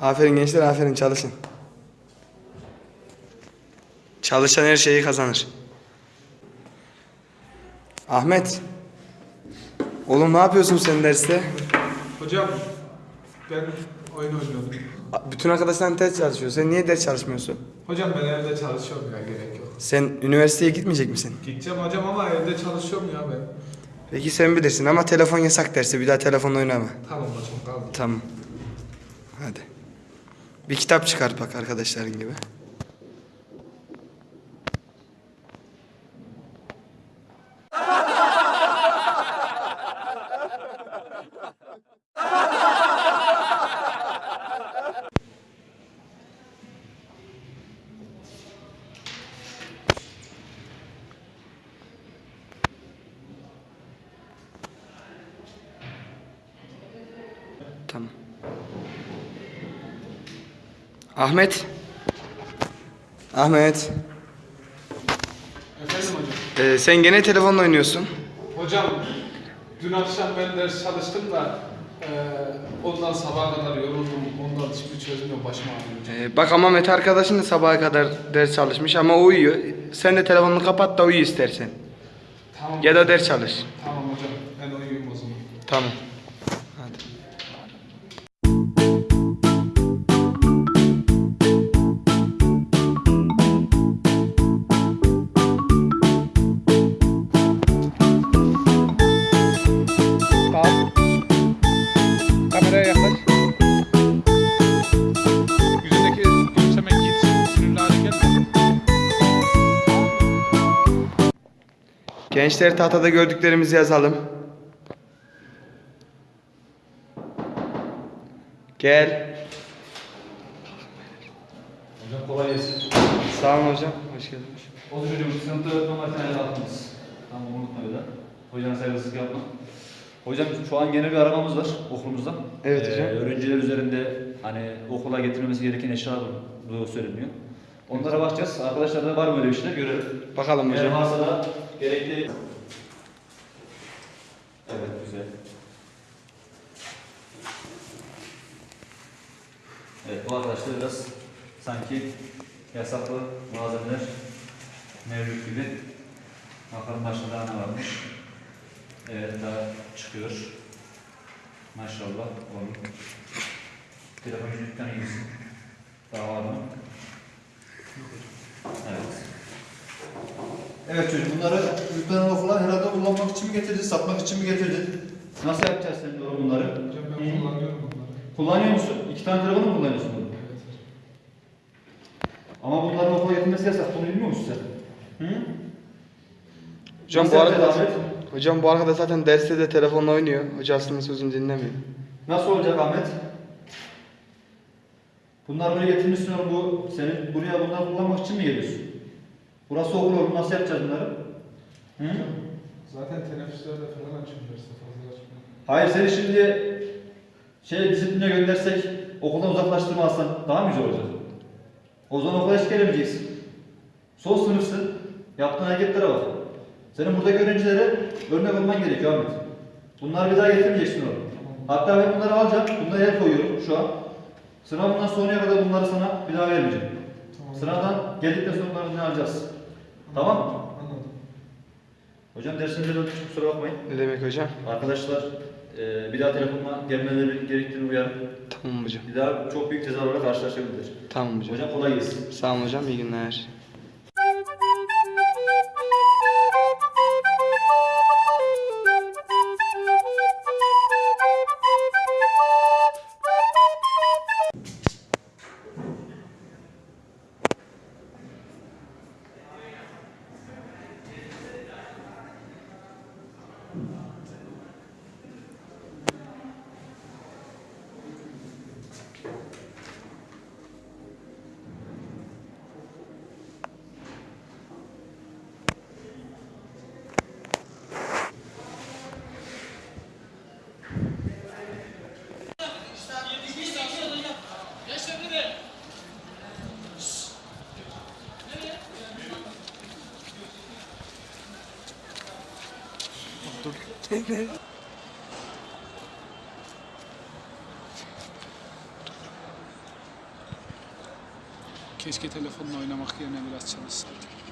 Aferin gençler aferin çalışın. Çalışan her şeyi kazanır. Ahmet. Oğlum ne yapıyorsun sen derste? Hocam ben oyun oynuyordum. Bütün arkadaşların ders çalışıyor. Sen niye ders çalışmıyorsun? Hocam ben evde çalışıyorum ya gerek yok. Sen üniversiteye gitmeyecek misin? Gideceğim hocam ama evde çalışıyorum ya ben. Peki sen bilirsin ama telefon yasak dersi. Bir daha telefonla oynama. Tamam hocam kaldım. Tamam. Hadi. Bir kitap çıkar bak arkadaşların gibi. Tamam. Ahmet. Ahmet. Efendim hocam. Ee, sen gene telefonla oynuyorsun. Hocam dün akşam ben ders çalıştım da eee ondan sabaha kadar yoruldum. Ondan hiçbir çözüm yok başıma ağrıyor. Ee, bak ama Mete arkadaşın da sabaha kadar ders çalışmış ama uyuyor. Sen de telefonunu kapat da uyu istersen. Tamam. Ya da ders çalış. Tamam hocam ben uyuyayım o zaman. Tamam. Gençler tahtada gördüklerimizi yazalım. Gel. Hocam kolay gelsin. Sağ olun hocam. Hoş geldiniz. O çocuğum sınıfta normal tane attınız. Tamam unutma bir daha. Hocam saygısızlık yapma. Hocam şu an genel bir aramamız var okulumuzda. Evet hocam. Öğrenciler üzerinde hani okula getirilmesi gereken eşyalar söyleniyor. Onlara bakacağız. Arkadaşlar da var mı öyle bir şeyler görelim. Bakalım Eğer hocam. varsa da gerekli... Evet güzel. Evet bu arkadaşlar biraz sanki yasaklı malzemeler mevcut gibi. Bakalım başında daha ne varmış. Evet daha çıkıyor. Maşallah onun. Telefon yüzükten iyisin. Daha var mı? Evet. Evet çocuk bunları yüklenen okula herhalde kullanmak için mi getirdin, satmak için mi getirdin? Nasıl yapacağız sen doğru bunları? Hocam ben kullanıyorum bunları. Kullanıyor musun? İki tane telefonu mu kullanıyorsun bunu? Evet. Ama bunların okula getirmesi yasak. Bunu bilmiyor musun sen? Hı? Hocam Nasıl bu arkadaş, Ahmet? hocam bu arkadaş zaten derste de telefonla oynuyor. Hocasının sözünü dinlemiyor. Nasıl olacak Ahmet? Bunlar buraya getirmişsin oğlum bu senin buraya bunları kullanmak için mi geliyorsun? Burası okul oğlum nasıl yapacağız bunları? Hı? Zaten teneffüslerde falan derste fazla açmıyorum. Hayır seni şimdi şey disipline göndersek okuldan uzaklaştırma alsan daha mı güzel olacak? O zaman okula hiç gelemeyeceksin. Son sınıfsın. Yaptığın hareketlere bak. Senin buradaki öğrencilere örnek olman gerekiyor Ahmet. Bunları bir daha getirmeyeceksin oğlum. Hatta ben bunları alacağım. Bunları el koyuyorum şu an. Sınavından sonraya kadar bunları sana bir daha vermeyeceğim. Tamam. Sınavdan geldikten sonra bunları ne alacağız? Tamam mı? Anladım. Hocam dersinize döndük kusura bakmayın. Ne demek hocam? Arkadaşlar eee, bir daha telefonla gelmeleri gerektiğini uyarın. Tamam hocam. Bir daha çok büyük cezalarla karşılaşabilir. Tamam hocam. Hocam kolay gelsin. Sağ olun hocam. İyi günler. Keşke telefonla oynamak yerine biraz çalışsaydık.